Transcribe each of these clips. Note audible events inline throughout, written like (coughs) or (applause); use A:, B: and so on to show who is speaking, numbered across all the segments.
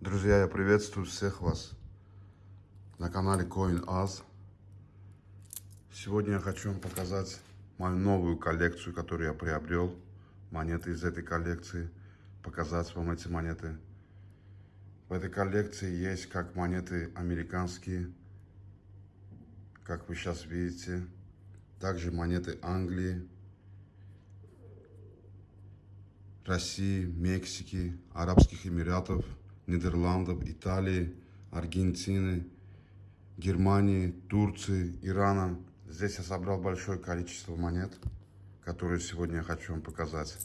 A: Друзья, я приветствую всех вас на канале CoinAz. Сегодня я хочу вам показать мою новую коллекцию, которую я приобрел. Монеты из этой коллекции. Показать вам эти монеты. В этой коллекции есть как монеты американские, как вы сейчас видите. Также монеты Англии, России, Мексики, Арабских Эмиратов, Нидерландов, Италии, Аргентины, Германии, Турции, Ирана. Здесь я собрал большое количество монет, которые сегодня я хочу вам показать.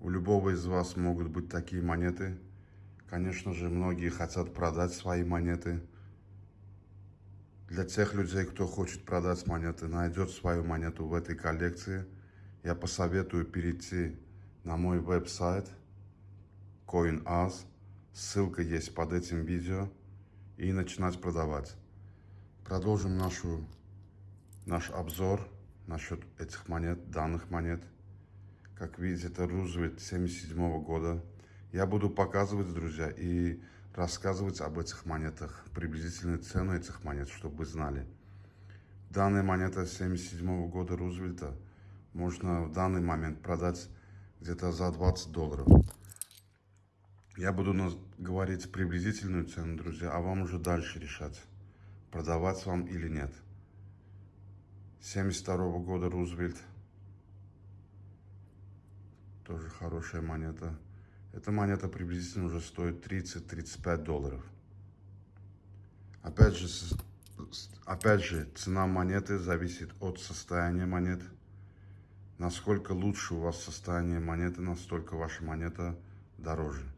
A: У любого из вас могут быть такие монеты. Конечно же, многие хотят продать свои монеты. Для тех людей, кто хочет продать монеты, найдет свою монету в этой коллекции, я посоветую перейти на мой веб-сайт CoinAz. Ссылка есть под этим видео. И начинать продавать. Продолжим нашу, наш обзор насчет этих монет, данных монет. Как видите, это Рузвельт 77 года. Я буду показывать, друзья, и рассказывать об этих монетах, приблизительную цену этих монет, чтобы вы знали. Данная монета 77 года Рузвельта можно в данный момент продать где-то за 20 долларов. Я буду говорить приблизительную цену, друзья, а вам уже дальше решать, продавать вам или нет. 72 -го года Рузвельт. Тоже хорошая монета. Эта монета приблизительно уже стоит 30-35 долларов. Опять же, опять же, цена монеты зависит от состояния монет. Насколько лучше у вас состояние монеты, настолько ваша монета дороже.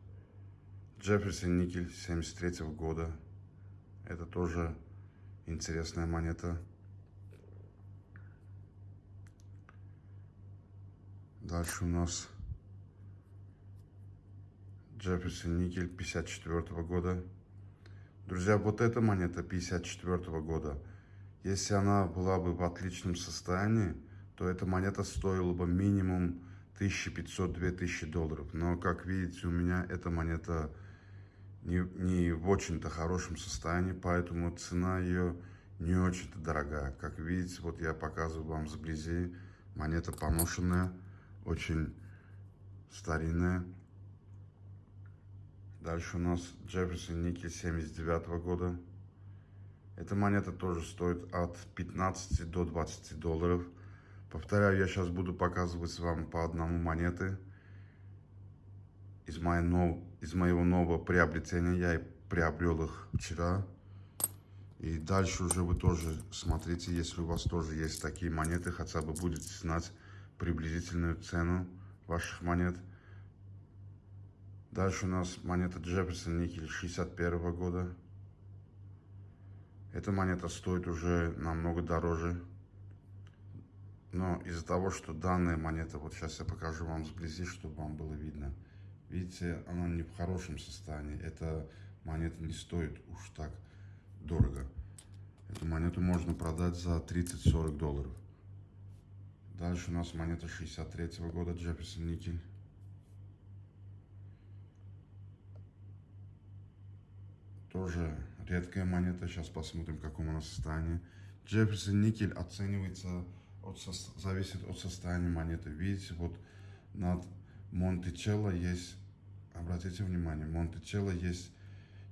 A: Джефферсон никель 73 -го года. Это тоже интересная монета. Дальше у нас Джефферсон никель 54 -го года. Друзья, вот эта монета 54 -го года, если она была бы в отличном состоянии, то эта монета стоила бы минимум 1500-2000 долларов. Но, как видите, у меня эта монета не, не в очень-то хорошем состоянии, поэтому цена ее не очень-то дорогая. Как видите, вот я показываю вам сблизи, монета поношенная, очень старинная. Дальше у нас Джефферсон Никель 79 -го года. Эта монета тоже стоит от 15 до 20 долларов. Повторяю, я сейчас буду показывать вам по одному монеты из, моего, из моего нового приобретения. Я приобрел их вчера. И дальше уже вы тоже смотрите, если у вас тоже есть такие монеты, хотя бы будете знать приблизительную цену ваших монет. Дальше у нас монета Джефферсон Никель 61 -го года. Эта монета стоит уже намного дороже. Но из-за того, что данная монета, вот сейчас я покажу вам сблизи, чтобы вам было видно. Видите, она не в хорошем состоянии. Эта монета не стоит уж так дорого. Эту монету можно продать за 30-40 долларов. Дальше у нас монета 63 -го года Джефферсон Никель. Тоже редкая монета. Сейчас посмотрим, в каком она состоянии. Джефферсон Никель оценивается от, зависит от состояния монеты. Видите, вот над Монтичелло есть, обратите внимание, Монтичелло есть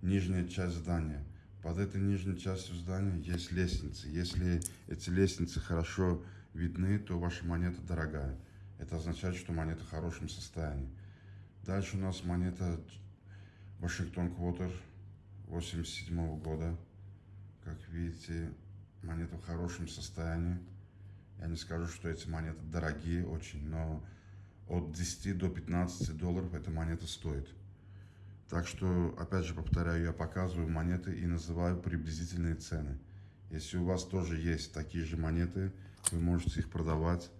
A: нижняя часть здания. Под этой нижней частью здания есть лестницы. Если эти лестницы хорошо видны, то ваша монета дорогая. Это означает, что монета в хорошем состоянии. Дальше у нас монета Вашингтон Квотер 87 -го года. Как видите, монета в хорошем состоянии. Я не скажу, что эти монеты дорогие очень, но от 10 до 15 долларов эта монета стоит. Так что, опять же повторяю, я показываю монеты и называю приблизительные цены. Если у вас тоже есть такие же монеты, вы можете их продавать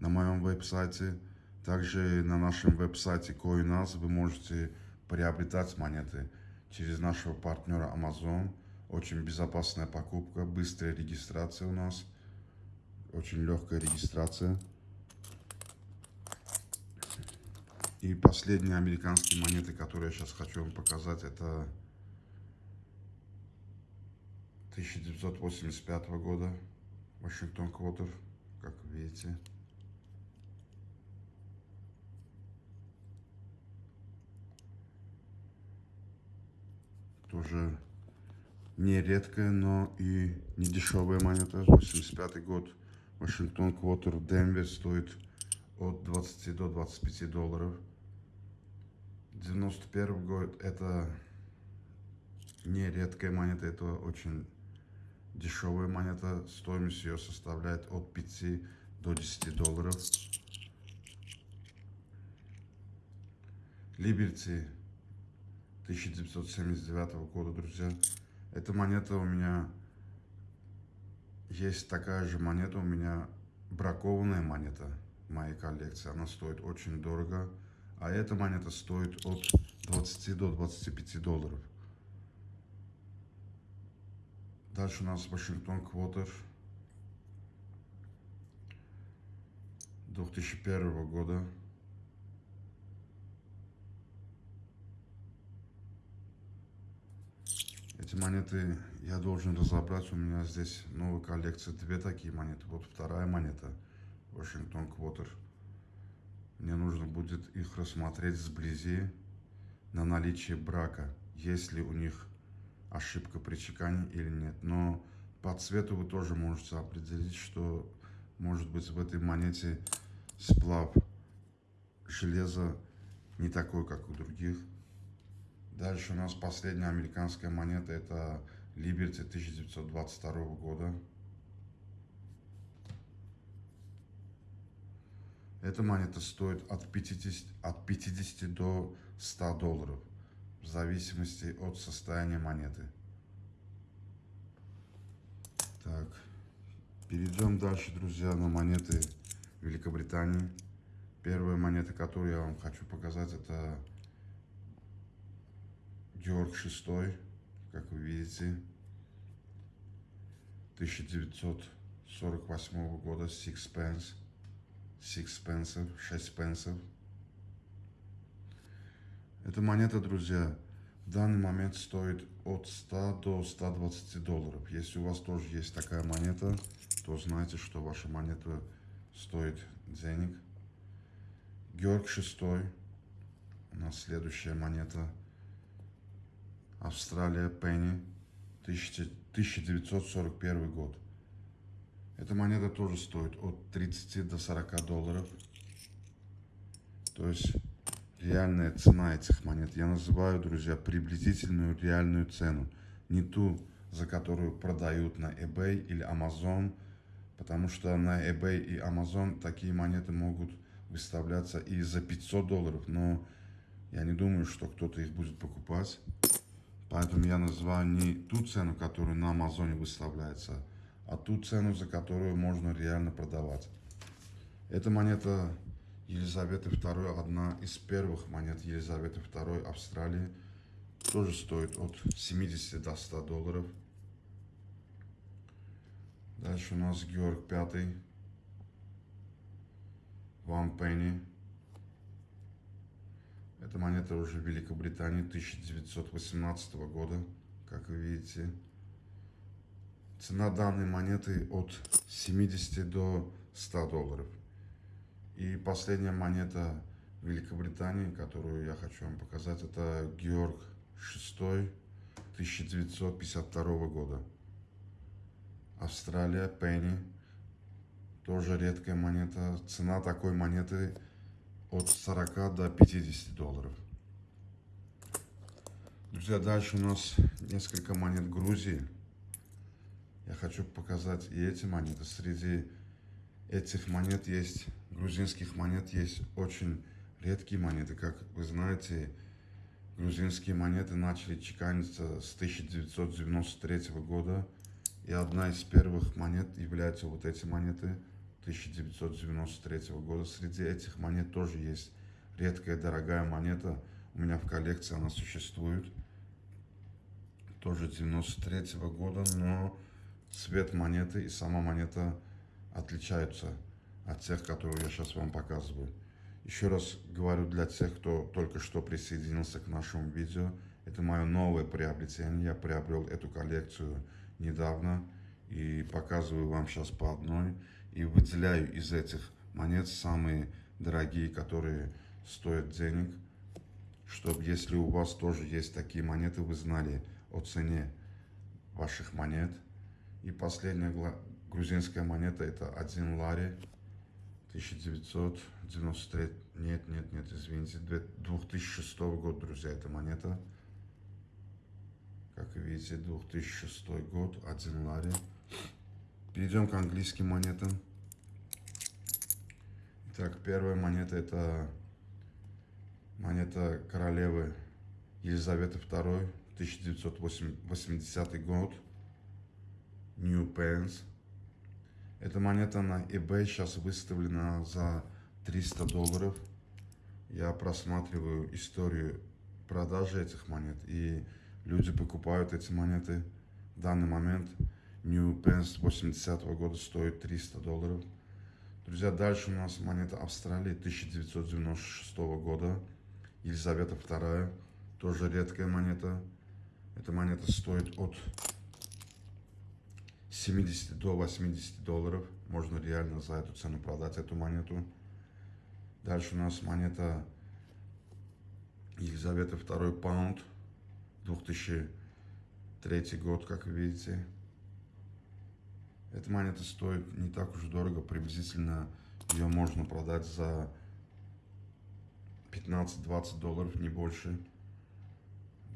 A: на моем веб-сайте. Также на нашем веб-сайте CoinAs вы можете приобретать монеты через нашего партнера Amazon. Очень безопасная покупка, быстрая регистрация у нас – очень легкая регистрация. И последние американские монеты, которые я сейчас хочу вам показать, это 1985 года, Вашингтон Квотер, как видите. Тоже не редкая, но и не дешевая монета. 85 год. Вашингтон Квотер в Денвере стоит от 20 до 25 долларов. 91 год это не редкая монета, это очень дешевая монета. Стоимость ее составляет от 5 до 10 долларов. Либерти 1979 года, друзья. Эта монета у меня есть такая же монета, у меня бракованная монета в моей коллекции. Она стоит очень дорого. А эта монета стоит от 20 до 25 долларов. Дальше у нас Вашингтон Квотер 2001 года. Эти монеты я должен разобрать. У меня здесь новая коллекция. Две такие монеты. Вот вторая монета. Вашингтон Квотер. Мне нужно будет их рассмотреть сблизи на наличие брака. Есть ли у них ошибка при чекане или нет. Но по цвету вы тоже можете определить, что может быть в этой монете сплав железа не такой, как у других. Дальше у нас последняя американская монета, это Liberty 1922 года. Эта монета стоит от 50, от 50 до 100 долларов, в зависимости от состояния монеты. Так, перейдем дальше, друзья, на монеты Великобритании. Первая монета, которую я вам хочу показать, это Георг VI, как вы видите, 1948 года, Sixpence. 6 пенсов, 6 пенсов. Эта монета, друзья, в данный момент стоит от 100 до 120 долларов. Если у вас тоже есть такая монета, то знайте, что ваша монета стоит денег. Георг VI. У нас следующая монета. Австралия Пенни. 1941 год. Эта монета тоже стоит от 30 до 40 долларов. То есть реальная цена этих монет. Я называю, друзья, приблизительную реальную цену. Не ту, за которую продают на eBay или Amazon. Потому что на eBay и Amazon такие монеты могут выставляться и за 500 долларов. Но я не думаю, что кто-то их будет покупать. Поэтому я называю не ту цену, которая на Амазоне выставляется, а ту цену, за которую можно реально продавать. Эта монета Елизаветы II, одна из первых монет Елизаветы II Австралии, тоже стоит от 70 до 100 долларов. Дальше у нас Георг V, Ван Пенни. Эта монета уже в Великобритании 1918 года, как вы видите. Цена данной монеты от 70 до 100 долларов. И последняя монета Великобритании, которую я хочу вам показать, это Георг VI 1952 года. Австралия, пенни. Тоже редкая монета. Цена такой монеты от 40 до 50 долларов. Друзья, дальше у нас несколько монет Грузии. Хочу показать и эти монеты. Среди этих монет есть, грузинских монет есть очень редкие монеты. Как вы знаете, грузинские монеты начали чеканиться с 1993 года. И одна из первых монет являются вот эти монеты – 1993 года. Среди этих монет тоже есть редкая дорогая монета. У меня в коллекции она существует. Тоже 93 года, но цвет монеты и сама монета отличаются от тех, которые я сейчас вам показываю. Еще раз говорю для тех, кто только что присоединился к нашему видео. Это мое новое приобретение. Я приобрел эту коллекцию недавно и показываю вам сейчас по одной. И выделяю из этих монет самые дорогие, которые стоят денег. Чтобы если у вас тоже есть такие монеты, вы знали о цене ваших монет. И последняя грузинская монета это один лари 1993, нет, нет, нет, извините, 2006 год, друзья, эта монета. Как видите, 2006 год, один лари. Перейдем к английским монетам. Итак, первая монета это монета королевы Елизаветы II, 1980 год. New Pence. Эта монета на eBay сейчас выставлена за 300 долларов. Я просматриваю историю продажи этих монет, и люди покупают эти монеты. В данный момент New Pence 80 -го года стоит 300 долларов. Друзья, дальше у нас монета Австралии 1996 года. Елизавета II, тоже редкая монета. Эта монета стоит от 70 до 80 долларов. Можно реально за эту цену продать эту монету. Дальше у нас монета Елизавета II паунд. 2003 год, как вы видите. Эта монета стоит не так уж дорого. Приблизительно ее можно продать за 15-20 долларов, не больше.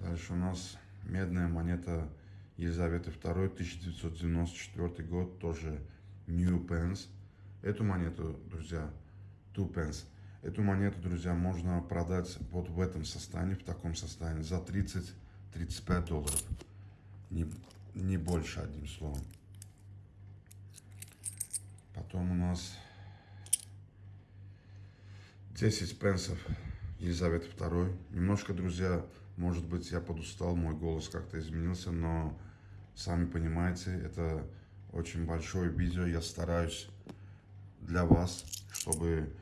A: Дальше у нас медная монета Елизаветы II, 1994 год, тоже New Pence. Эту монету, друзья, Two Pence, эту монету, друзья, можно продать вот в этом состоянии, в таком состоянии, за 30-35 долларов. Не, не больше, одним словом. Потом у нас 10 пенсов Елизаветы II. Немножко, друзья, может быть, я подустал, мой голос как-то изменился, но Сами понимаете, это очень большое видео. Я стараюсь для вас, чтобы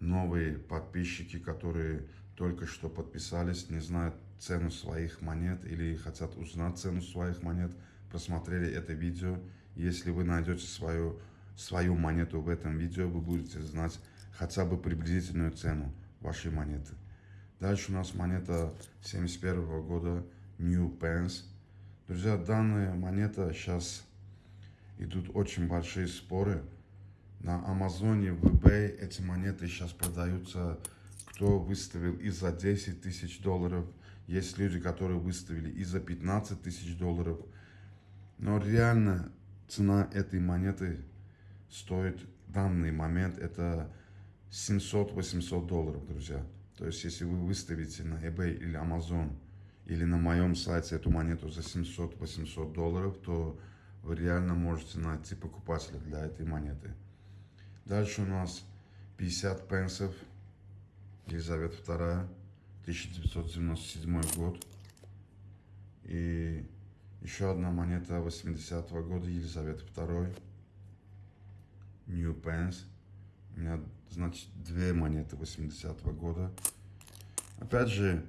A: новые подписчики, которые только что подписались, не знают цену своих монет или хотят узнать цену своих монет, просмотрели это видео. Если вы найдете свою, свою монету в этом видео, вы будете знать хотя бы приблизительную цену вашей монеты. Дальше у нас монета 71 года New Pence. Друзья, данная монета сейчас идут очень большие споры. На Амазоне, в eBay эти монеты сейчас продаются, кто выставил и за 10 тысяч долларов. Есть люди, которые выставили и за 15 тысяч долларов. Но реально цена этой монеты стоит в данный момент это 700-800 долларов, друзья. То есть, если вы выставите на eBay или Amazon или на моем сайте эту монету за 700-800 долларов, то вы реально можете найти покупателя для этой монеты. Дальше у нас 50 пенсов, Елизавета II, 1997 год. И еще одна монета 80 -го года, Елизавета II, New Pence. У меня, значит, две монеты 80 -го года. Опять же,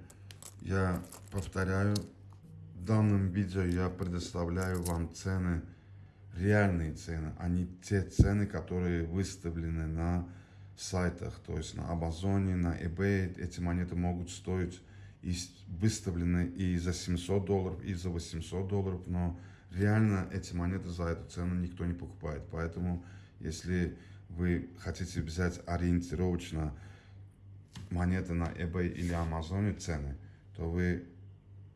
A: я повторяю, в данном видео я предоставляю вам цены, реальные цены, а не те цены, которые выставлены на сайтах, то есть на Амазоне, на eBay. Эти монеты могут стоить и выставлены и за 700 долларов, и за 800 долларов, но реально эти монеты за эту цену никто не покупает. Поэтому, если вы хотите взять ориентировочно монеты на eBay или Амазоне цены, то вы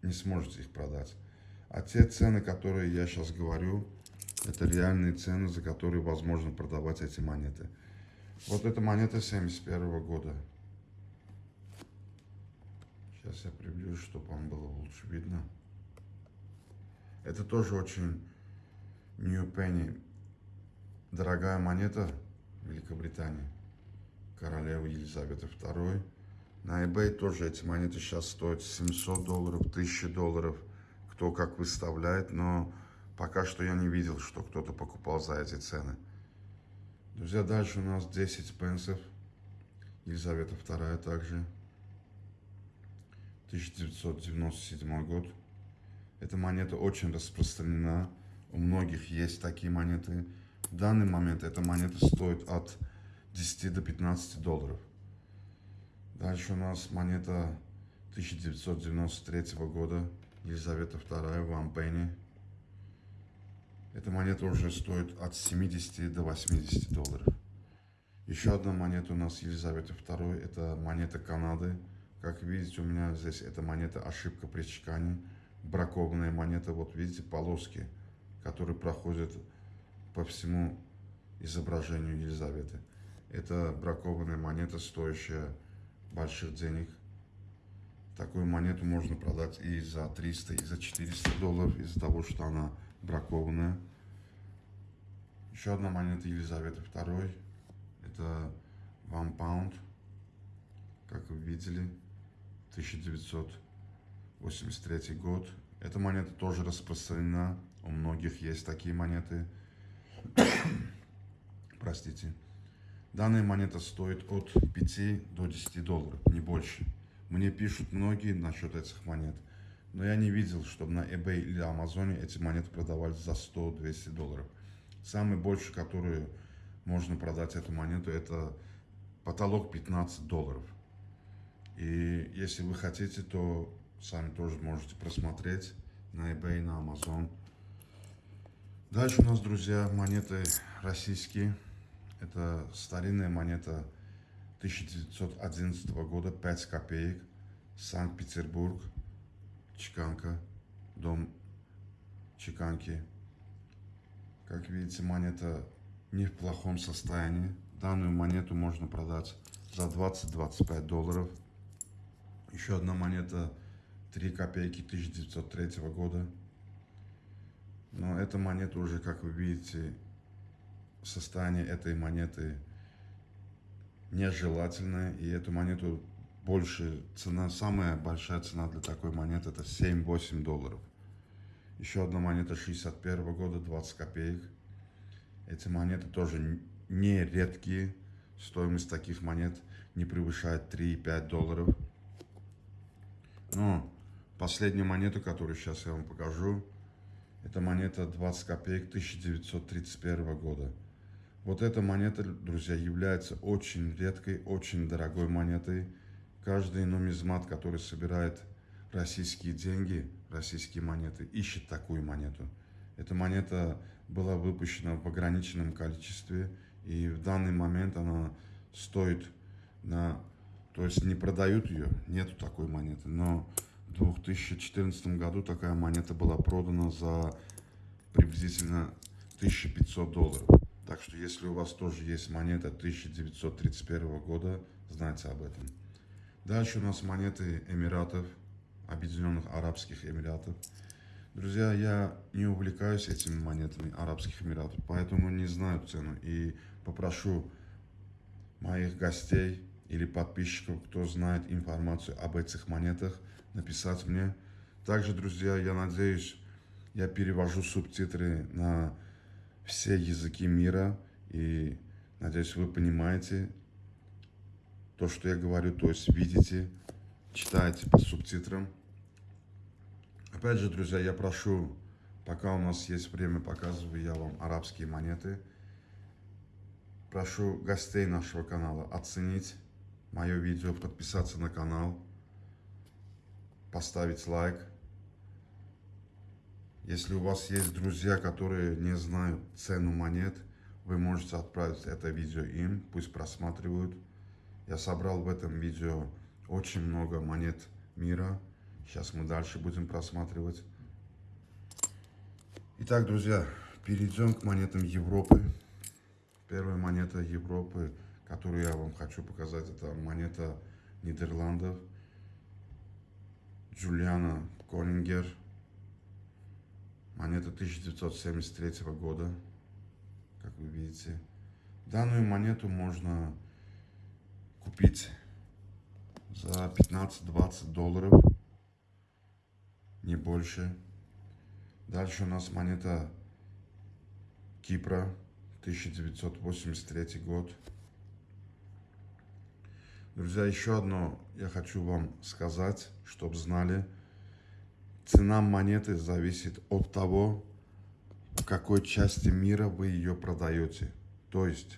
A: не сможете их продать. А те цены, которые я сейчас говорю, это реальные цены, за которые возможно продавать эти монеты. Вот эта монета 71 -го года. Сейчас я приближу, чтобы вам было лучше видно. Это тоже очень New Penny. Дорогая монета Великобритании. Королева Елизавета II. На eBay тоже эти монеты сейчас стоят 700 долларов, 1000 долларов. Кто как выставляет, но пока что я не видел, что кто-то покупал за эти цены. Друзья, дальше у нас 10 пенсов. Елизавета II также. 1997 год. Эта монета очень распространена. У многих есть такие монеты. В данный момент эта монета стоит от 10 до 15 долларов. Дальше у нас монета 1993 года. Елизавета II в Ампене. Эта монета уже стоит от 70 до 80 долларов. Еще одна монета у нас Елизавета II. Это монета Канады. Как видите, у меня здесь эта монета ошибка при чекане. Бракованная монета. Вот видите полоски, которые проходят по всему изображению Елизаветы. Это бракованная монета, стоящая больших денег. Такую монету можно продать и за 300, и за 400 долларов, из-за того, что она бракованная. Еще одна монета Елизаветы II. Это One Pound, как вы видели, 1983 год. Эта монета тоже распространена, у многих есть такие монеты. (coughs) Простите. Данная монета стоит от 5 до 10 долларов, не больше. Мне пишут многие насчет этих монет, но я не видел, чтобы на eBay или Амазоне эти монеты продавались за 100-200 долларов. Самый больший, который можно продать эту монету, это потолок 15 долларов. И если вы хотите, то сами тоже можете просмотреть на eBay, на Amazon. Дальше у нас, друзья, монеты российские. Это старинная монета 1911 года, 5 копеек, Санкт-Петербург, чеканка, дом чеканки. Как видите, монета не в плохом состоянии. Данную монету можно продать за 20-25 долларов. Еще одна монета 3 копейки 1903 года. Но эта монета уже, как вы видите, состояние этой монеты нежелательное. И эту монету больше цена, самая большая цена для такой монеты это 7-8 долларов. Еще одна монета 61 года, 20 копеек. Эти монеты тоже не редкие. Стоимость таких монет не превышает 3-5 долларов. Но последнюю монету, которую сейчас я вам покажу, это монета 20 копеек 1931 года. Вот эта монета, друзья, является очень редкой, очень дорогой монетой. Каждый нумизмат, который собирает российские деньги, российские монеты, ищет такую монету. Эта монета была выпущена в ограниченном количестве, и в данный момент она стоит на... То есть не продают ее, нету такой монеты, но в 2014 году такая монета была продана за приблизительно 1500 долларов. Так что если у вас тоже есть монета 1931 года, знайте об этом. Дальше у нас монеты Эмиратов, Объединенных Арабских Эмиратов. Друзья, я не увлекаюсь этими монетами Арабских Эмиратов, поэтому не знаю цену. И попрошу моих гостей или подписчиков, кто знает информацию об этих монетах, написать мне. Также, друзья, я надеюсь, я перевожу субтитры на все языки мира. И надеюсь, вы понимаете то, что я говорю, то есть видите, читаете по субтитрам. Опять же, друзья, я прошу, пока у нас есть время, показываю я вам арабские монеты. Прошу гостей нашего канала оценить мое видео, подписаться на канал, поставить лайк. Если у вас есть друзья, которые не знают цену монет, вы можете отправить это видео им, пусть просматривают. Я собрал в этом видео очень много монет мира. Сейчас мы дальше будем просматривать. Итак, друзья, перейдем к монетам Европы. Первая монета Европы, которую я вам хочу показать, это монета Нидерландов. Джулиана Конингер. Монета 1973 года, как вы видите. Данную монету можно купить за 15-20 долларов, не больше. Дальше у нас монета Кипра, 1983 год. Друзья, еще одно я хочу вам сказать, чтобы знали. Цена монеты зависит от того, в какой части мира вы ее продаете. То есть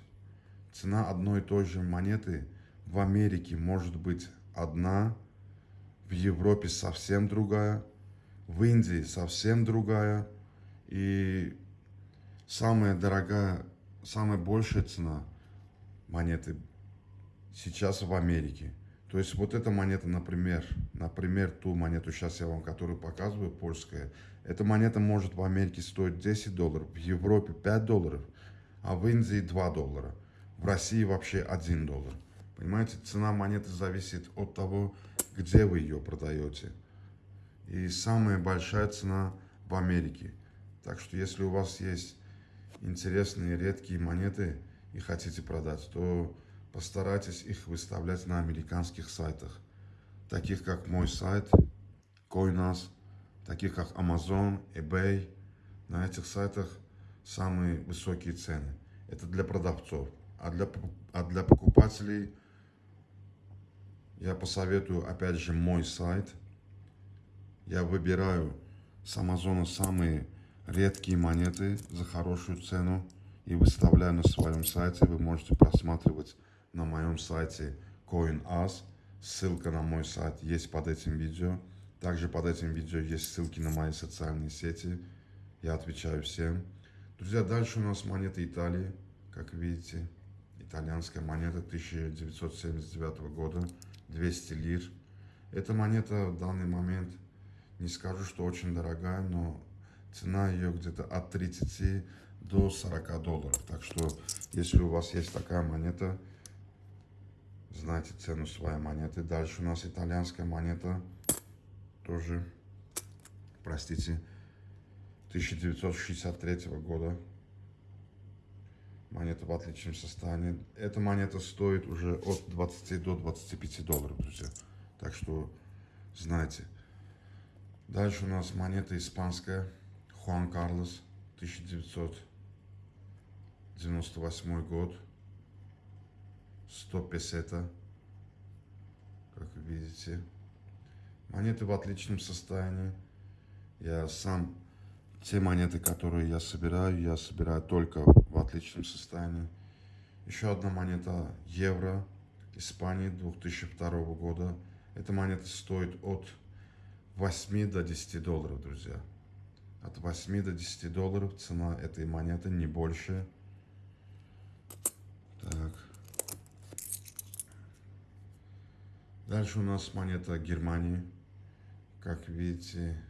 A: цена одной и той же монеты в Америке может быть одна, в Европе совсем другая, в Индии совсем другая. И самая дорогая, самая большая цена монеты сейчас в Америке. То есть вот эта монета, например, например, ту монету, сейчас я вам которую показываю, польская, эта монета может в Америке стоить 10 долларов, в Европе 5 долларов, а в Индии 2 доллара, в России вообще 1 доллар. Понимаете, цена монеты зависит от того, где вы ее продаете. И самая большая цена в Америке. Так что если у вас есть интересные редкие монеты и хотите продать, то постарайтесь их выставлять на американских сайтах, таких как мой сайт, Coinas, таких как Amazon, eBay. На этих сайтах самые высокие цены. Это для продавцов. А для, а для покупателей я посоветую, опять же, мой сайт. Я выбираю с Амазона самые редкие монеты за хорошую цену и выставляю на своем сайте. Вы можете просматривать на моем сайте CoinAs. Ссылка на мой сайт есть под этим видео. Также под этим видео есть ссылки на мои социальные сети. Я отвечаю всем. Друзья, дальше у нас монета Италии, как видите. Итальянская монета 1979 года. 200 лир. Эта монета в данный момент, не скажу, что очень дорогая, но цена ее где-то от 30 до 40 долларов. Так что, если у вас есть такая монета, знайте цену своей монеты. Дальше у нас итальянская монета, тоже, простите, 1963 года. Монета в отличном состоянии. Эта монета стоит уже от 20 до 25 долларов, друзья. Так что знайте. Дальше у нас монета испанская. Хуан Карлос, 1998 год. 100 песета, как вы видите. Монеты в отличном состоянии. Я сам те монеты, которые я собираю, я собираю только в отличном состоянии. Еще одна монета евро Испании 2002 года. Эта монета стоит от 8 до 10 долларов, друзья. От 8 до 10 долларов цена этой монеты, не больше. Так. Дальше у нас монета Германии. Как видите,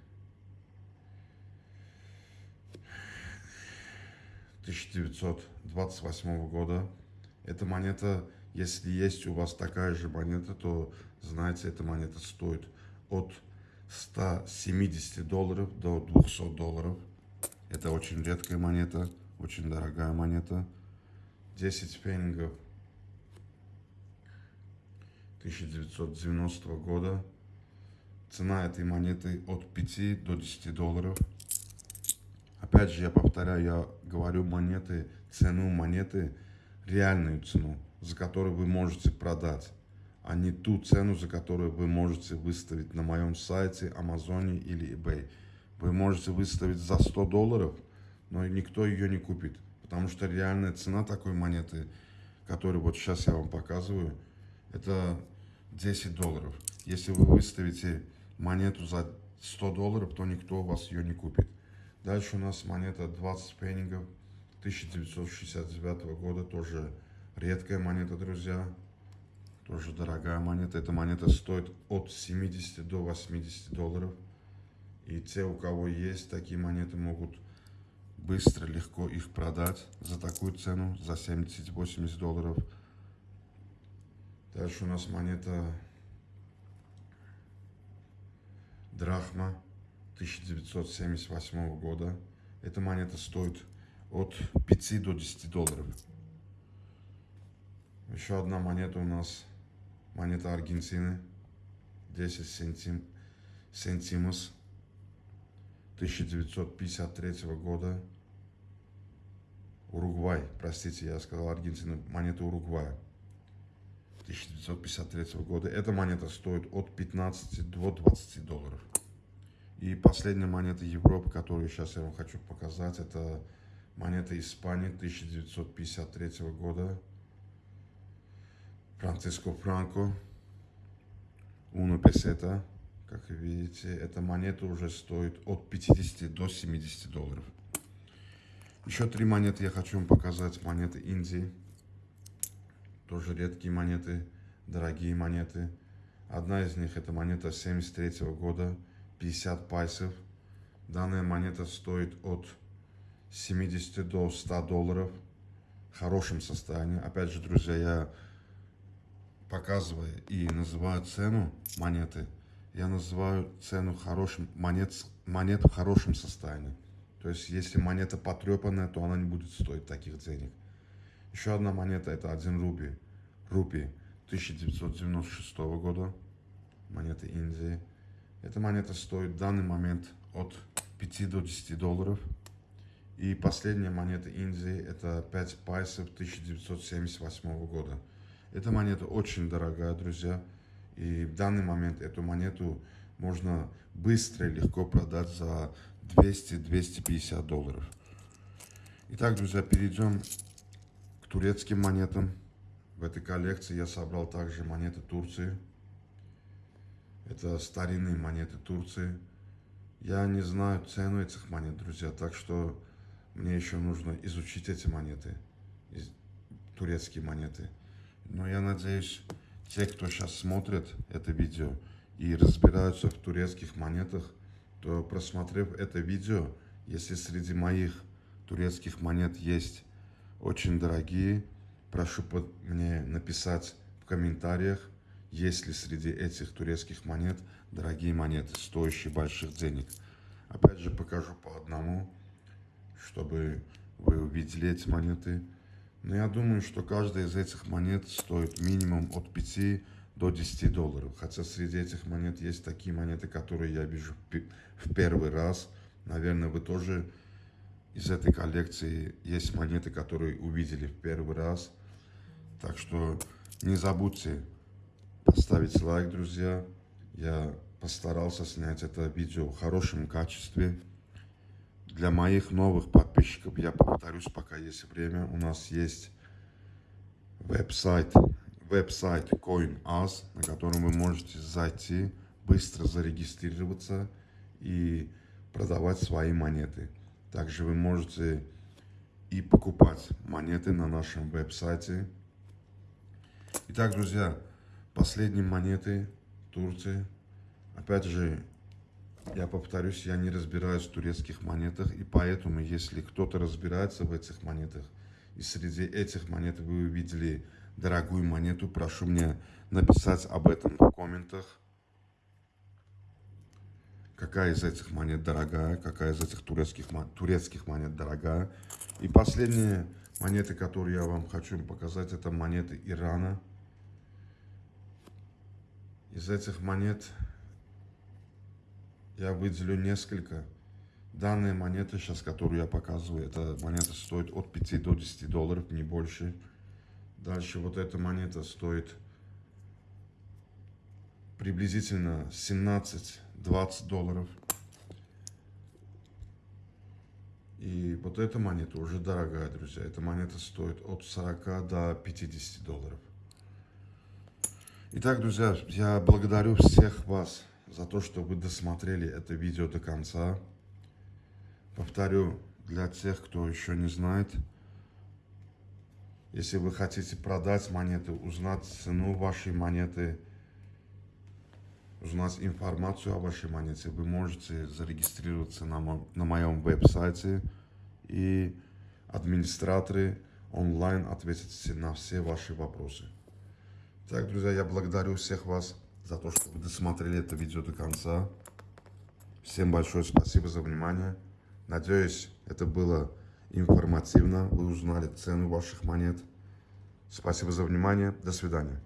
A: 1928 года. Эта монета, если есть у вас такая же монета, то знаете, эта монета стоит от 170 долларов до 200 долларов. Это очень редкая монета, очень дорогая монета. 10 пфенингов 1990 года. Цена этой монеты от 5 до 10 долларов. Опять же, я повторяю, я говорю монеты, цену монеты, реальную цену, за которую вы можете продать, а не ту цену, за которую вы можете выставить на моем сайте, Амазоне или eBay. Вы можете выставить за 100 долларов, но никто ее не купит, потому что реальная цена такой монеты, которую вот сейчас я вам показываю, это 10 долларов. Если вы выставите монету за 100 долларов, то никто у вас ее не купит. Дальше у нас монета 20 пеннингов 1969 года. Тоже редкая монета, друзья. Тоже дорогая монета. Эта монета стоит от 70 до 80 долларов. И те, у кого есть такие монеты, могут быстро, легко их продать за такую цену, за 70-80 долларов. Дальше у нас монета Драхма 1978 года. Эта монета стоит от 5 до 10 долларов. Еще одна монета у нас, монета Аргентины, 10 сентим, сентимос 1953 года. Уругвай, простите, я сказал Аргентина, монета Уругвая. 1953 года. Эта монета стоит от 15 до 20 долларов. И последняя монета Европы, которую сейчас я вам хочу показать, это монета Испании 1953 года. Франциско Франко. Уно песета. Как видите, эта монета уже стоит от 50 до 70 долларов. Еще три монеты я хочу вам показать. Монеты Индии. Тоже редкие монеты, дорогие монеты. Одна из них это монета 73 года, 50 пайсов. Данная монета стоит от 70 до 100 долларов в хорошем состоянии. Опять же, друзья, я показываю и называю цену монеты, я называю цену хорошим, монет, монет в хорошем состоянии. То есть, если монета потрепанная, то она не будет стоить таких денег. Еще одна монета, это 1 рупий. Рупий 1996 года. Монета Индии. Эта монета стоит в данный момент от 5 до 10 долларов. И последняя монета Индии, это 5 пайсов 1978 года. Эта монета очень дорогая, друзья. И в данный момент эту монету можно быстро и легко продать за 200-250 долларов. Итак, друзья, перейдем к турецким монетам. В этой коллекции я собрал также монеты Турции. Это старинные монеты Турции. Я не знаю цену этих монет, друзья, так что мне еще нужно изучить эти монеты, турецкие монеты. Но я надеюсь, те, кто сейчас смотрит это видео и разбираются в турецких монетах, то просмотрев это видео, если среди моих турецких монет есть очень дорогие, прошу мне написать в комментариях, есть ли среди этих турецких монет дорогие монеты, стоящие больших денег. Опять же покажу по одному, чтобы вы увидели эти монеты. Но я думаю, что каждая из этих монет стоит минимум от 5 до 10 долларов. Хотя среди этих монет есть такие монеты, которые я вижу в первый раз. Наверное, вы тоже из этой коллекции есть монеты, которые увидели в первый раз. Так что не забудьте поставить лайк, друзья. Я постарался снять это видео в хорошем качестве. Для моих новых подписчиков, я повторюсь, пока есть время, у нас есть веб-сайт веб-сайт CoinAs, на котором вы можете зайти, быстро зарегистрироваться и продавать свои монеты. Также вы можете и покупать монеты на нашем веб-сайте. Итак, друзья, последние монеты Турции. Опять же, я повторюсь, я не разбираюсь в турецких монетах, и поэтому, если кто-то разбирается в этих монетах, и среди этих монет вы увидели дорогую монету, прошу мне написать об этом в комментах. Какая из этих монет дорогая, какая из этих турецких, турецких монет дорогая. И последние монеты, которые я вам хочу показать, это монеты Ирана. Из этих монет я выделю несколько. Данные монеты, сейчас, которую я показываю, эта монета стоит от 5 до 10 долларов, не больше. Дальше вот эта монета стоит приблизительно 17-20 долларов. И вот эта монета уже дорогая, друзья. Эта монета стоит от 40 до 50 долларов. Итак, друзья, я благодарю всех вас за то, что вы досмотрели это видео до конца. Повторю, для тех, кто еще не знает, если вы хотите продать монеты, узнать цену вашей монеты, узнать информацию о вашей монете, вы можете зарегистрироваться на, мо на моем веб-сайте, и администраторы онлайн ответят на все ваши вопросы. Так, друзья, я благодарю всех вас за то, что вы досмотрели это видео до конца. Всем большое спасибо за внимание. Надеюсь, это было информативно. Вы узнали цену ваших монет. Спасибо за внимание. До свидания.